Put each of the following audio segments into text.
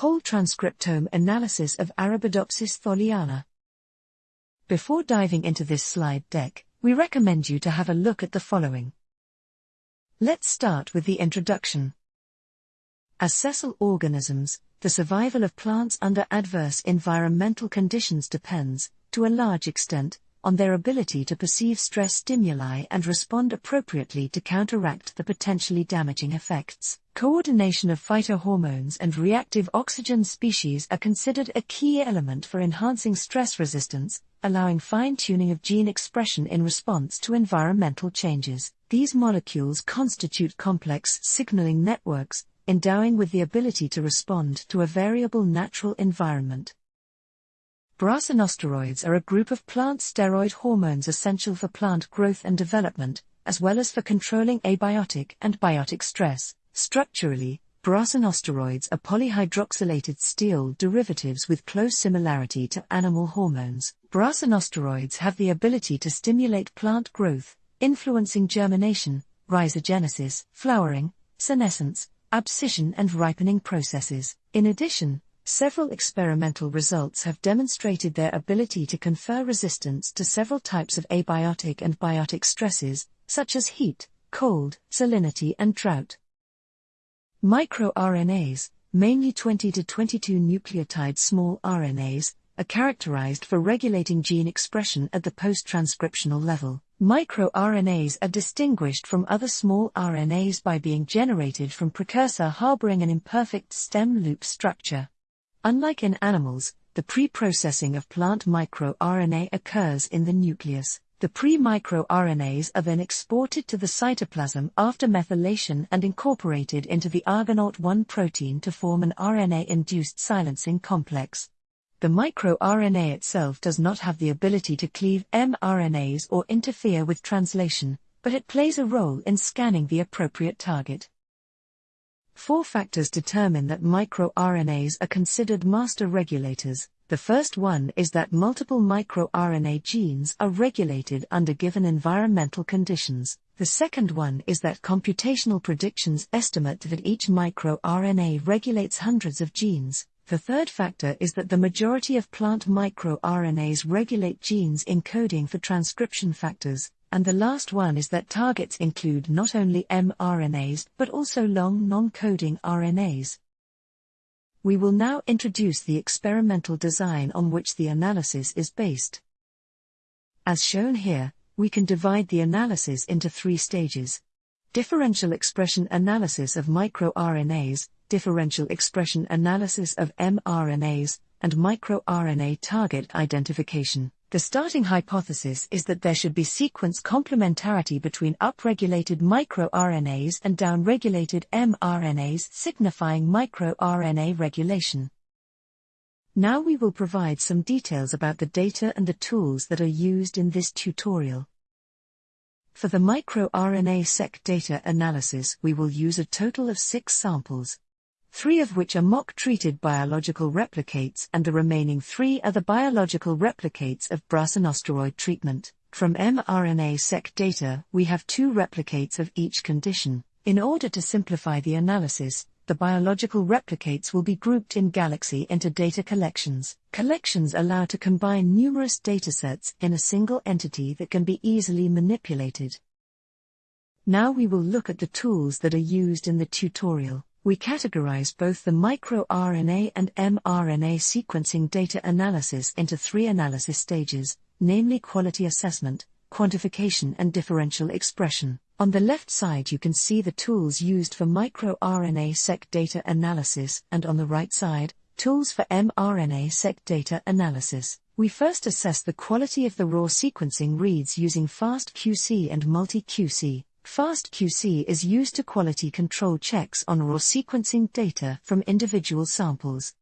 Whole transcriptome analysis of Arabidopsis thaliana. Before diving into this slide deck, we recommend you to have a look at the following. Let's start with the introduction. As sessile organisms, the survival of plants under adverse environmental conditions depends, to a large extent, on their ability to perceive stress stimuli and respond appropriately to counteract the potentially damaging effects. Coordination of phytohormones and reactive oxygen species are considered a key element for enhancing stress resistance, allowing fine tuning of gene expression in response to environmental changes. These molecules constitute complex signaling networks, endowing with the ability to respond to a variable natural environment. Brassinosteroids are a group of plant steroid hormones essential for plant growth and development, as well as for controlling abiotic and biotic stress. Structurally, brassinosteroids are polyhydroxylated sterol derivatives with close similarity to animal hormones. Brassinosteroids have the ability to stimulate plant growth, influencing germination, rhizogenesis, flowering, senescence, abscission, and ripening processes. In addition, Several experimental results have demonstrated their ability to confer resistance to several types of abiotic and biotic stresses, such as heat, cold, salinity, and drought. MicroRNAs, mainly 20 to 22 nucleotide small RNAs, are characterized for regulating gene expression at the post-transcriptional level. MicroRNAs are distinguished from other small RNAs by being generated from precursor harboring an imperfect stem loop structure. Unlike in animals, the pre-processing of plant microRNA occurs in the nucleus. The pre-microRNAs are then exported to the cytoplasm after methylation and incorporated into the Argonaute-1 protein to form an RNA-induced silencing complex. The microRNA itself does not have the ability to cleave mRNAs or interfere with translation, but it plays a role in scanning the appropriate target. Four factors determine that microRNAs are considered master regulators. The first one is that multiple microRNA genes are regulated under given environmental conditions. The second one is that computational predictions estimate that each microRNA regulates hundreds of genes. The third factor is that the majority of plant microRNAs regulate genes encoding for transcription factors, and the last one is that targets include not only mRNAs but also long non-coding RNAs. We will now introduce the experimental design on which the analysis is based. As shown here, we can divide the analysis into three stages. Differential expression analysis of microRNAs, differential expression analysis of mRNAs, and microRNA target identification. The starting hypothesis is that there should be sequence complementarity between upregulated microRNAs and downregulated mRNAs signifying microRNA regulation. Now we will provide some details about the data and the tools that are used in this tutorial. For the microRNA-seq data analysis we will use a total of six samples three of which are mock-treated biological replicates and the remaining three are the biological replicates of brassinosteroid treatment. From mRNA-seq data, we have two replicates of each condition. In order to simplify the analysis, the biological replicates will be grouped in Galaxy into data collections. Collections allow to combine numerous datasets in a single entity that can be easily manipulated. Now we will look at the tools that are used in the tutorial we categorize both the microRNA and mRNA sequencing data analysis into three analysis stages, namely quality assessment, quantification, and differential expression. On the left side, you can see the tools used for microRNA seq data analysis, and on the right side, tools for mRNA seq data analysis. We first assess the quality of the raw sequencing reads using FastQC and MultiQC. FastQC is used to quality control checks on raw sequencing data from individual samples.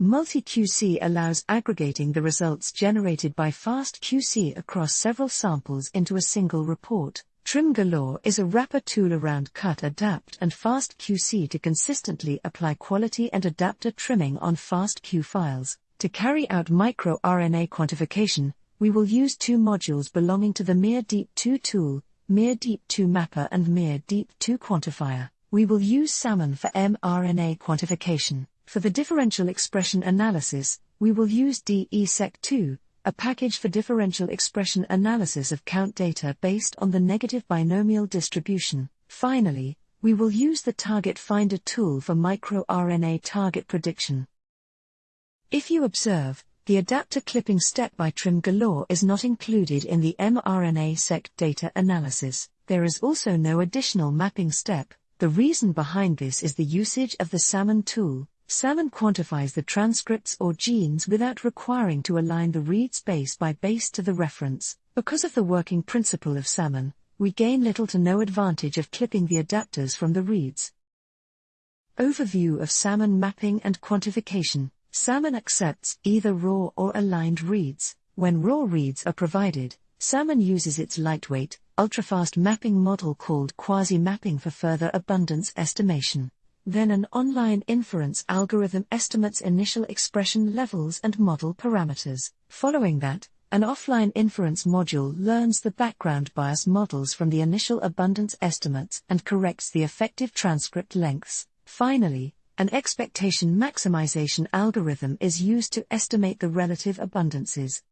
MultiQC allows aggregating the results generated by FastQC across several samples into a single report. TrimGalore is a wrapper tool around Cutadapt and FastQC to consistently apply quality and adapter trimming on FastQ files. To carry out microRNA quantification, we will use two modules belonging to the MIR-DEEP2 tool, MIR-DEEP2 Mapper and MIR-DEEP2 Quantifier. We will use Salmon for mRNA quantification. For the differential expression analysis, we will use DESeq2, a package for differential expression analysis of count data based on the negative binomial distribution. Finally, we will use the Target Finder tool for microRNA target prediction. If you observe, the adapter clipping step by Trim Galore is not included in the mRNA-seq data analysis. There is also no additional mapping step. The reason behind this is the usage of the Salmon tool. Salmon quantifies the transcripts or genes without requiring to align the reads base by base to the reference. Because of the working principle of Salmon, we gain little to no advantage of clipping the adapters from the reads. Overview of Salmon mapping and quantification. Salmon accepts either raw or aligned reads. When raw reads are provided, Salmon uses its lightweight, ultrafast mapping model called quasi mapping for further abundance estimation. Then an online inference algorithm estimates initial expression levels and model parameters. Following that, an offline inference module learns the background bias models from the initial abundance estimates and corrects the effective transcript lengths. Finally, an expectation maximization algorithm is used to estimate the relative abundances.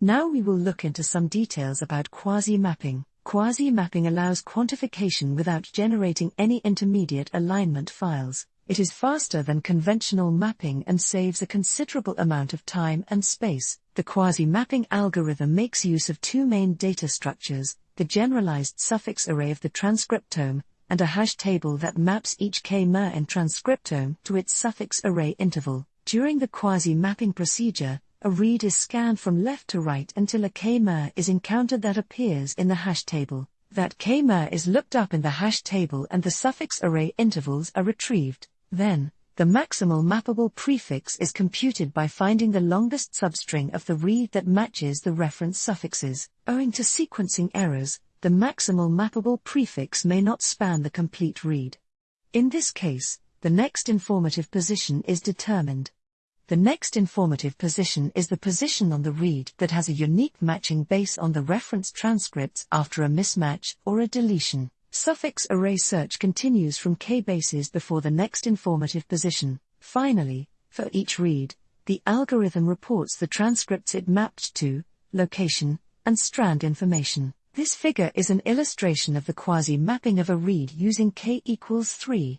Now we will look into some details about quasi-mapping. Quasi-mapping allows quantification without generating any intermediate alignment files. It is faster than conventional mapping and saves a considerable amount of time and space. The quasi-mapping algorithm makes use of two main data structures, the generalized suffix array of the transcriptome, and a hash table that maps each k-mer in transcriptome to its suffix array interval. During the quasi-mapping procedure, a read is scanned from left to right until a k-mer is encountered that appears in the hash table. That k-mer is looked up in the hash table and the suffix array intervals are retrieved. Then, the maximal mappable prefix is computed by finding the longest substring of the read that matches the reference suffixes. Owing to sequencing errors, the maximal mappable prefix may not span the complete read. In this case, the next informative position is determined. The next informative position is the position on the read that has a unique matching base on the reference transcripts after a mismatch or a deletion. Suffix array search continues from k bases before the next informative position. Finally, for each read, the algorithm reports the transcripts it mapped to, location, and strand information. This figure is an illustration of the quasi-mapping of a read using k equals 3.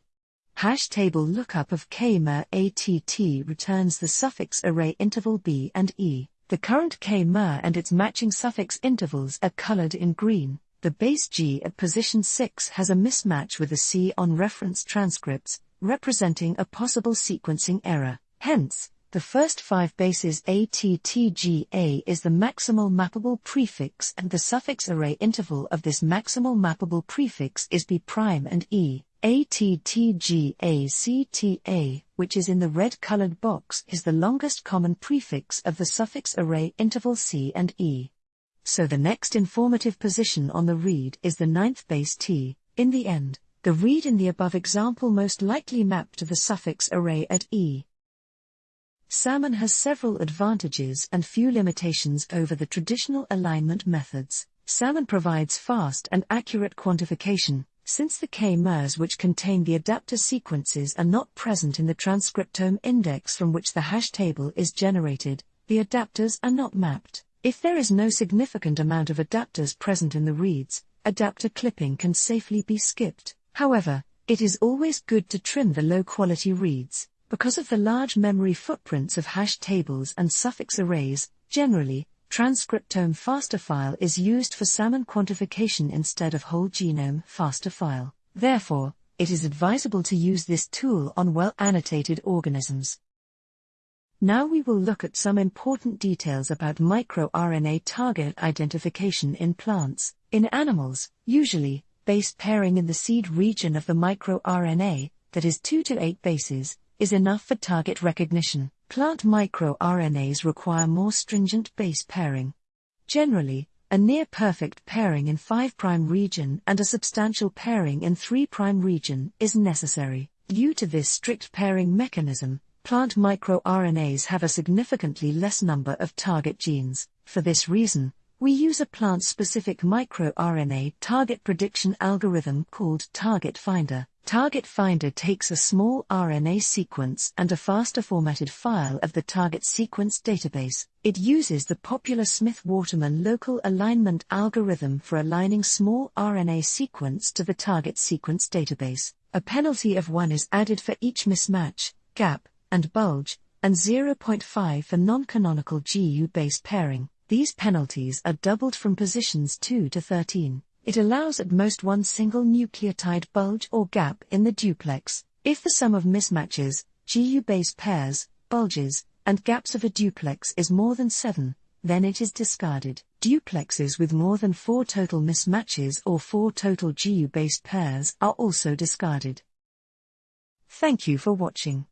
Hash table lookup of k-mer ATT returns the suffix array interval b and e. The current k-mer and its matching suffix intervals are colored in green. The base G at position 6 has a mismatch with the C on reference transcripts, representing a possible sequencing error. Hence, the first five bases ATTGA is the maximal mappable prefix and the suffix array interval of this maximal mappable prefix is B' and E. ATTGACTA, which is in the red colored box, is the longest common prefix of the suffix array interval C and E so the next informative position on the read is the ninth base T. In the end, the read in the above example most likely mapped to the suffix array at E. Salmon has several advantages and few limitations over the traditional alignment methods. Salmon provides fast and accurate quantification, since the k-mers which contain the adapter sequences are not present in the transcriptome index from which the hash table is generated, the adapters are not mapped. If there is no significant amount of adapters present in the reads, adapter clipping can safely be skipped. However, it is always good to trim the low quality reads. Because of the large memory footprints of hash tables and suffix arrays, generally, transcriptome FASTA file is used for salmon quantification instead of whole genome FASTA file. Therefore, it is advisable to use this tool on well annotated organisms. Now we will look at some important details about microRNA target identification in plants. In animals, usually, base pairing in the seed region of the microRNA, that is 2 to 8 bases, is enough for target recognition. Plant microRNAs require more stringent base pairing. Generally, a near perfect pairing in 5' region and a substantial pairing in 3' region is necessary. Due to this strict pairing mechanism, Plant microRNAs have a significantly less number of target genes. For this reason, we use a plant specific microRNA target prediction algorithm called Target Finder. Target Finder takes a small RNA sequence and a FASTA formatted file of the target sequence database. It uses the popular Smith Waterman local alignment algorithm for aligning small RNA sequence to the target sequence database. A penalty of 1 is added for each mismatch, gap, and bulge, and 0.5 for non canonical GU base pairing. These penalties are doubled from positions 2 to 13. It allows at most one single nucleotide bulge or gap in the duplex. If the sum of mismatches, GU base pairs, bulges, and gaps of a duplex is more than 7, then it is discarded. Duplexes with more than 4 total mismatches or 4 total GU base pairs are also discarded. Thank you for watching.